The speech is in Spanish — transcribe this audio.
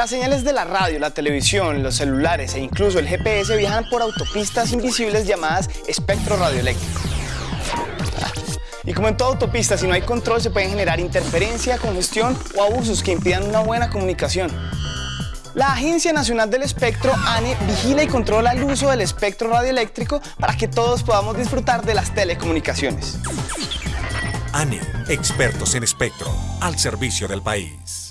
Las señales de la radio, la televisión, los celulares e incluso el GPS viajan por autopistas invisibles llamadas espectro radioeléctrico. Y como en toda autopista, si no hay control, se pueden generar interferencia, congestión o abusos que impidan una buena comunicación. La Agencia Nacional del Espectro, ANE, vigila y controla el uso del espectro radioeléctrico para que todos podamos disfrutar de las telecomunicaciones. ANE, expertos en espectro, al servicio del país.